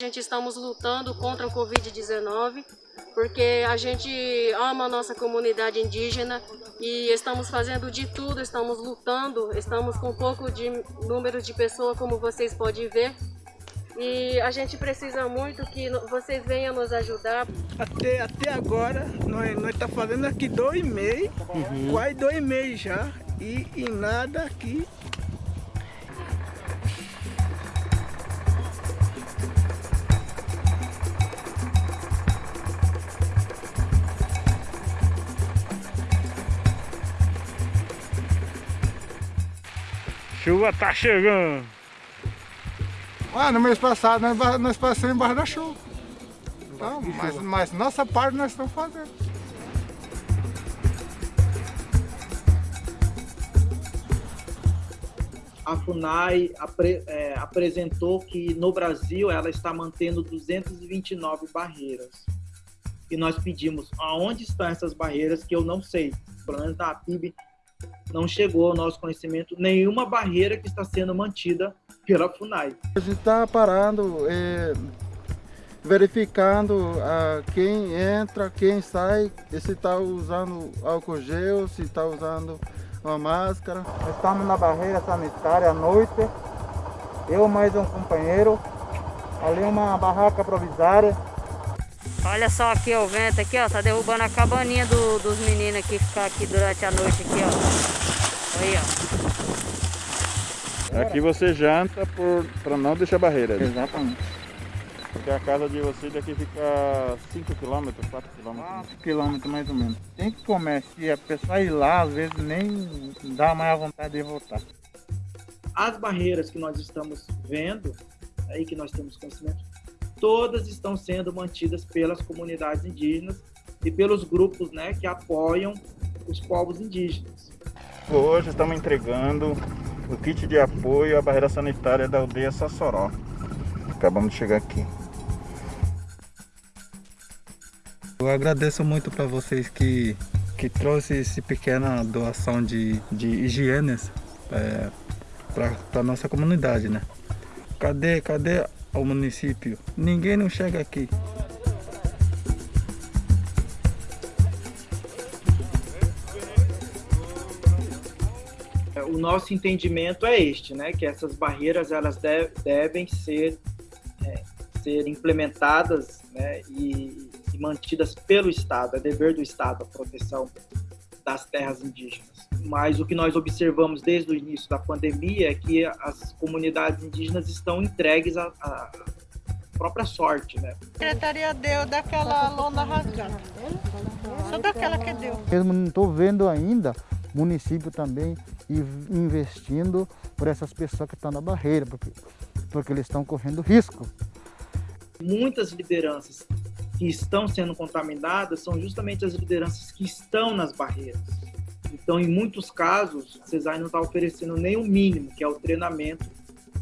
A gente estamos lutando contra o Covid-19 porque a gente ama a nossa comunidade indígena e estamos fazendo de tudo, estamos lutando, estamos com pouco de número de pessoas, como vocês podem ver, e a gente precisa muito que vocês venham nos ajudar. Até, até agora, nós estamos tá fazendo aqui dois meses, uhum. quase dois meses já, e, e nada aqui Chuva tá chegando. Ah, no mês passado nós, nós passamos embaixo da chuva. Então, mas, mas nossa parte nós estamos fazendo. A FUNAI apre, é, apresentou que no Brasil ela está mantendo 229 barreiras. E nós pedimos aonde estão essas barreiras que eu não sei. Pelo menos na PIB não chegou ao nosso conhecimento nenhuma barreira que está sendo mantida pela FUNAI. A gente está parando, é, verificando ah, quem entra, quem sai, se está usando álcool gel, se está usando uma máscara. Estamos na barreira sanitária à noite, eu mais um companheiro, ali uma barraca provisória. Olha só aqui ó, o vento aqui, ó, tá derrubando a cabaninha do, dos meninos aqui ficar aqui durante a noite aqui, ó. Aí, ó. Aqui você janta para não deixar barreira. Né? Exatamente. Porque a casa de vocês daqui fica 5 km, 4 km. 4 km mais ou menos. Tem que comer, se a pessoa ir lá, às vezes nem dá mais a vontade de voltar. As barreiras que nós estamos vendo, aí que nós temos conhecimento, todas estão sendo mantidas pelas comunidades indígenas e pelos grupos né, que apoiam os povos indígenas. Hoje estamos entregando o kit de apoio à barreira sanitária da aldeia Sassoró. Acabamos de chegar aqui. Eu agradeço muito para vocês que, que trouxe essa pequena doação de, de higienes é, para a nossa comunidade, né? Cadê, cadê ao município. Ninguém não chega aqui. O nosso entendimento é este, né? Que essas barreiras elas deve, devem ser, é, ser implementadas né, e, e mantidas pelo Estado. É dever do Estado a proteção das terras indígenas mas o que nós observamos desde o início da pandemia é que as comunidades indígenas estão entregues à, à própria sorte, né? A secretaria deu daquela lona rasgada, só daquela que deu. Eu não estou vendo ainda município também investindo por essas pessoas que estão na barreira, porque, porque eles estão correndo risco. Muitas lideranças que estão sendo contaminadas são justamente as lideranças que estão nas barreiras. Então, em muitos casos, o CESAI não está oferecendo nem o mínimo, que é o treinamento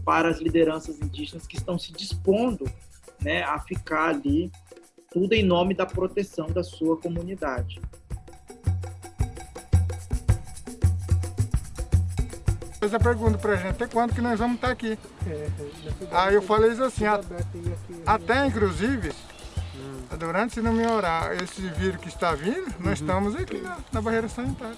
para as lideranças indígenas que estão se dispondo né, a ficar ali, tudo em nome da proteção da sua comunidade. fez a pergunta pra gente, até quando que nós vamos estar aqui? Aí eu falei isso assim, até inclusive, durante se não melhorar esse vírus que está vindo, nós estamos aqui na, na barreira sanitária.